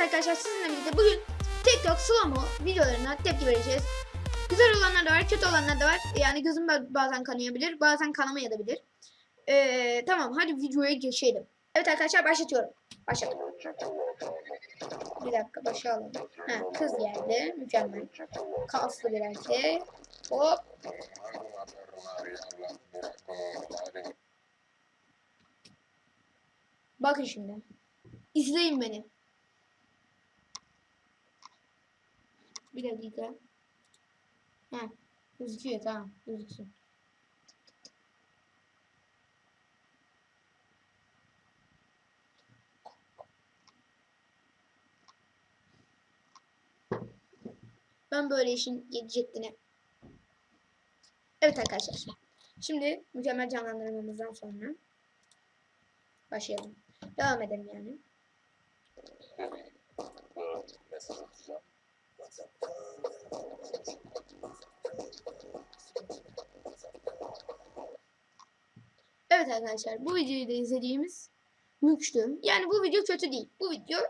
Evet arkadaşlar sizinle birlikte bugün TikTok slow videolarına tepki vereceğiz. Güzel olanlar da var, kötü olanlar da var. Yani gözüm ba- bazen kanayabilir, bazen kanamayabilir. Ee, tamam hadi videoya geçelim. Evet arkadaşlar başlatıyorum. Başladım. Bir dakika başlayalım. Ha, kız geldi. Mükemmel. Kaslı bir erkek. Hop. Bakın şimdi. İzleyin beni. Bir dakika. Ha, gözüküyor tamam. Gözüksün. Ben böyle işin yedi Evet arkadaşlar. Şimdi mükemmel canlandırmamızdan sonra başlayalım. Devam edelim yani. mesaj atacağım. Evet arkadaşlar bu videoyu da izlediğimiz mülktü. Yani bu video kötü değil. Bu video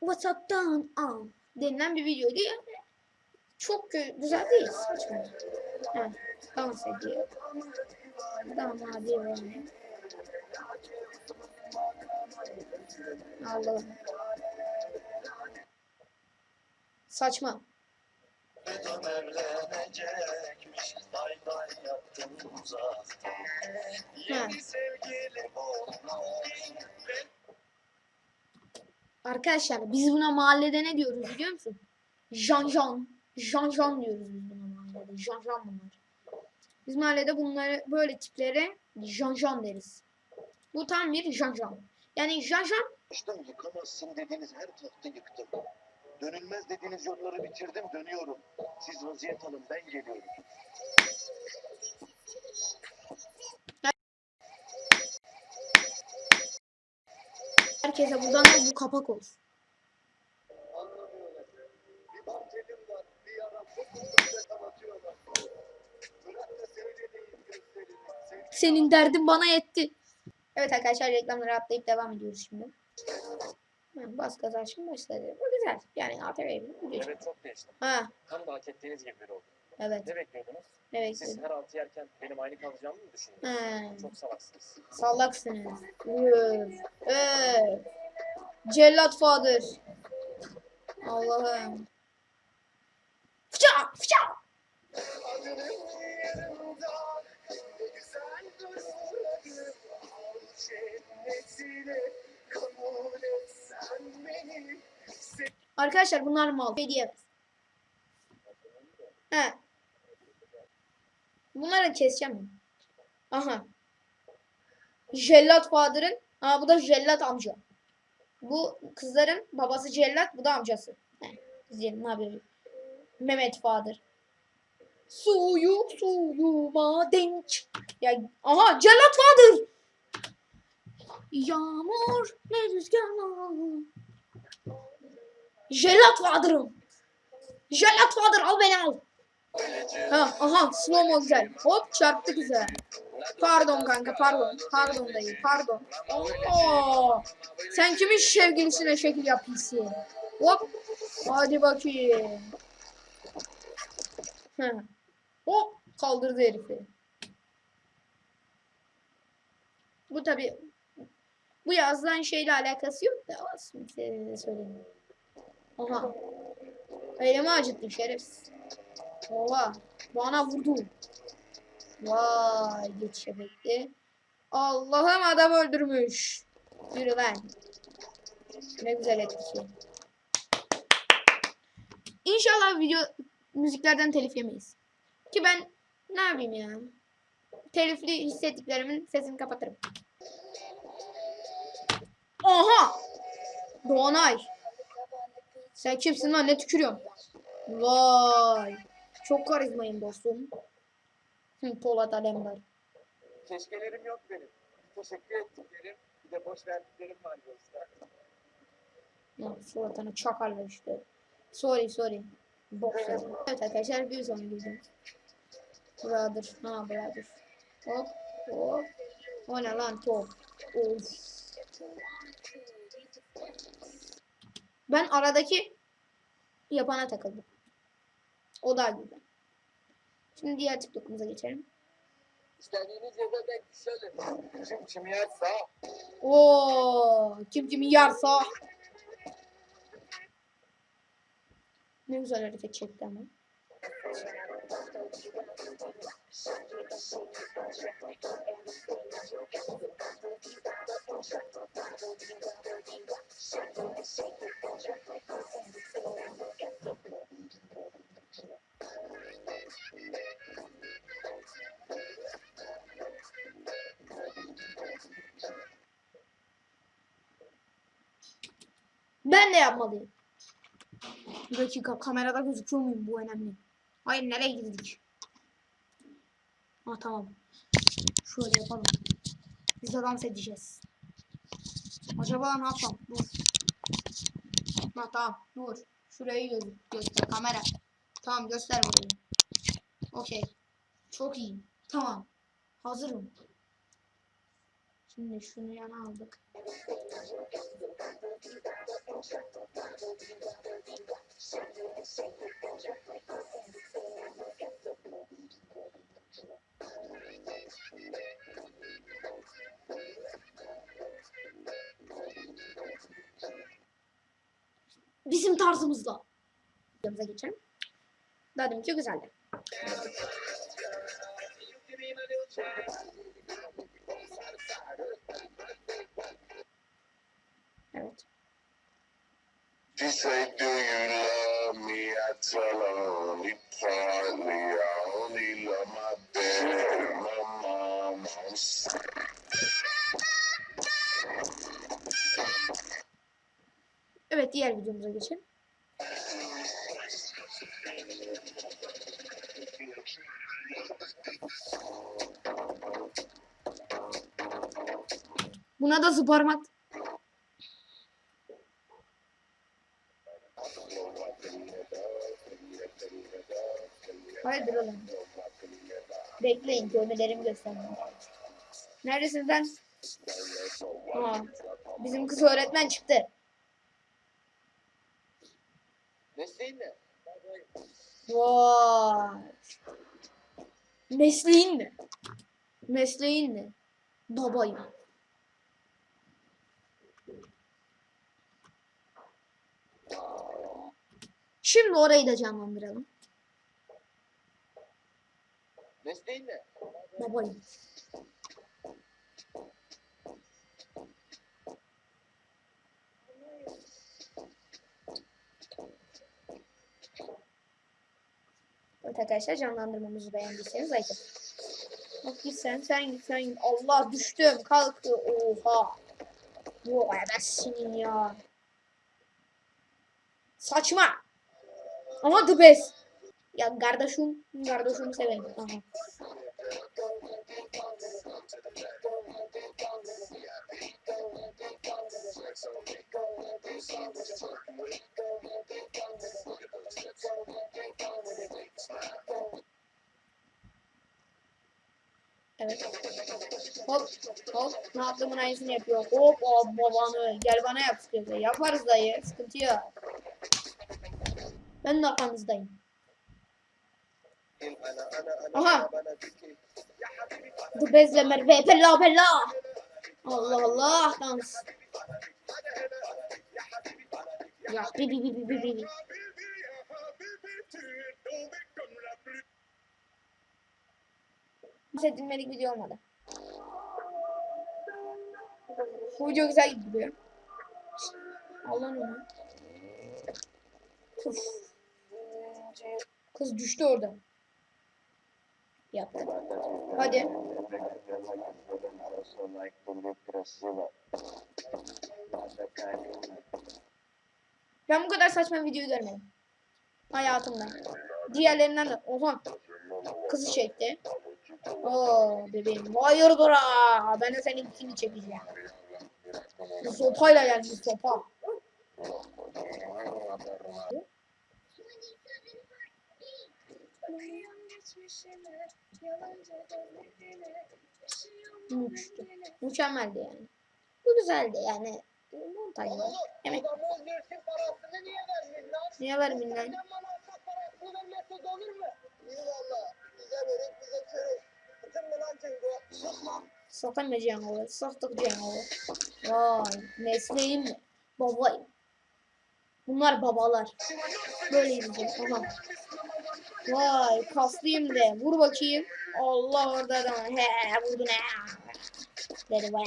WhatsApp'tan al denilen bir videoydu. Yani çok gü- güzel değil. Saçma. Evet. Dans ediyor. Ediyor yani. Allah'ım. Saçma. Olmuş. Arkadaşlar biz buna mahallede ne diyoruz biliyor musun? Jan jan. Jan jan diyoruz biz buna mahallede. Jan jan bunlar. Biz mahallede bunları böyle tiplere jan jan deriz. Bu tam bir jan jan. Yani jan jan Yıkmıştım, yıkamazsın dediğiniz her tahtı yıktım. Dönülmez dediğiniz yolları bitirdim dönüyorum. Siz vaziyet alın ben geliyorum. herkese buradan da bu kapak olsun. Senin derdin bana yetti. Evet arkadaşlar reklamları atlayıp devam ediyoruz şimdi. Ha, bas şimdi başladı. Güzel. Yani ATV bir video. Evet çok değiştim. Ha Tam da hak ettiğiniz gibi biri oldu. evet. Ne bekliyordunuz? Evet. Siz her altı yerken benim aynı kalacağımı mı düşündünüz? Çok salaksınız. Sallaksınız. Üf. Üf. Cellat Fadır. Allah'ım. Fıça! Fıça! ne cennetine kabul beni. Arkadaşlar bunlar mal. Şey diyemez. He. Bunları keseceğim. Aha. Jellat Fadır'ın. Aa bu da Jellat amca. Bu kızların babası Jellat, bu da amcası. He. İzleyelim ne yapıyor. Mehmet Fadır. Suyu suyuma denk. Ya aha Jellat Fadır. Yağmur ne rüzgar. Jellat Fadır'ım. Jellat Fadır al beni al. Ha, aha slow mo güzel. Hop çarptı güzel. Pardon kanka pardon. Pardon dayı pardon. Oo. Sen kimin sevgilisine şekil yapıyorsun? Hop. Hadi bakayım. Ha. Hop kaldırdı herifi. Bu tabi bu yazılan şeyle alakası yok da de söyleyeyim. Aha. Elimi acıttın şerefsiz. Oha. Bana vurdu. Vay geçiş efekti. Allah'ım adam öldürmüş. Yürü lan. Ne güzel etkisi. İnşallah video müziklerden telif yemeyiz. Ki ben ne yapayım ya? Telifli hissettiklerimin sesini kapatırım. Oha! Doğanay. Sen kimsin lan ne tükürüyorsun? Vay. Çok karizmayım dostum. Hı, Polat Alemdar. Keşkelerim yok benim. Teşekkür ettiklerim, bir de boş verdiklerim var dostlar. Ya, suratına çakarlar işte. Sorry sorry. Yazın. Evet arkadaşlar bir sonraki videomuz. Brother. Ha brother. Hop. Hop. O ne lan top. Of. Ben aradaki yapana takıldım. O daha güzel. Şimdi diğer TikTok'umuza geçelim. İstediğiniz yerde denk düşelim. Kim kimi yerse Oo, kim kimi yarsa. Ne güzel hareket çekti ama. Ben de yapmalıyım. Bir dakika kamerada gözüküyor muyum? Bu önemli. Hayır nereye gittik? Ha tamam. Şöyle yapalım. Biz de dans edeceğiz. Acaba ne yapsam? Dur. Ha tamam dur. Şurayı gö göster kamera. Tamam göster burayı. Okey. Çok iyi. Tamam. Hazırım. Şimdi şunu yana aldık. Bizim tarzımızla. Yanımıza geçelim. Daha deminki güzeldi. Evet. She say, Do you love me? I tell her only partly. I only love my dad and my mom. Evet diğer videomuza geçelim. Buna da zıbarmak. Hayırdır oğlum? Bekleyin görmelerimi göstermem. Neredesin sen? Aa, bizim kız öğretmen çıktı. mesleğin ne? Vay. Mesleğin ne? Mesleğin ne? Babayım. Şimdi orayı da canlandıralım. Mesleğin ne? Babayım. Evet arkadaşlar canlandırmamızı beğendiyseniz like. Bak git sen, sen git, sen git. Allah düştüm, kalktı. Oha. Bu senin ya. Saçma. Ama the best. Ya kardeşim, kardeşim severim. Aha. Evet. Hop hop ne yaptığımın aynısını yapıyor. Hop hop babanı gel bana yap sıkıntı. Yaparız dayı sıkıntı yok. Ben de arkanızdayım. Aha. The bezle Merve bella bella. Allah Allah dans. Ya bi bi bi bi bi bi. Hiç edilmedik video olmadı. Bu video güzel gidiyor. Allah onu. Kız düştü orada. Yaptı. Hadi. Ben bu kadar saçma videoyu görmedim. Hayatımda. Diğerlerinden de. Oha. Kızı çekti. Oo bebeğim. Hayırdır ha. Ben de senin ikini çekeceğim. Bu sopayla gelmiş sopa. Valla. Bize verin bize çörek. Sıkın mı lan Cengo? Sus lan. Satamayacağım o. Satacağım o. Vay mesleğim mi? Babayım. Bunlar babalar. Böyle gideceğim tamam. Vay kaslıyım de. Vur bakayım. Allah orada da. He vurdun he. Dedi vay.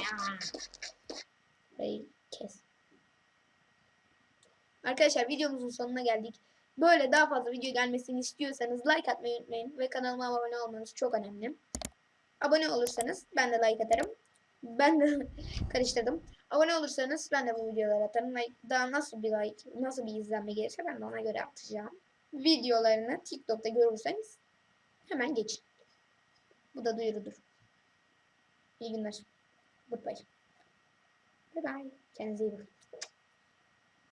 Kes. Arkadaşlar videomuzun sonuna geldik. Böyle daha fazla video gelmesini istiyorsanız like atmayı unutmayın. Ve kanalıma abone olmanız çok önemli. Abone olursanız ben de like atarım. Ben de karıştırdım. Abone olursanız ben de bu videoları atarım. Daha nasıl bir like, nasıl bir izlenme gelirse ben de ona göre atacağım. Videolarını TikTok'ta görürseniz hemen geçin. Bu da duyurudur. İyi günler. Goodbye. Bye bye. Kendinize iyi bakın.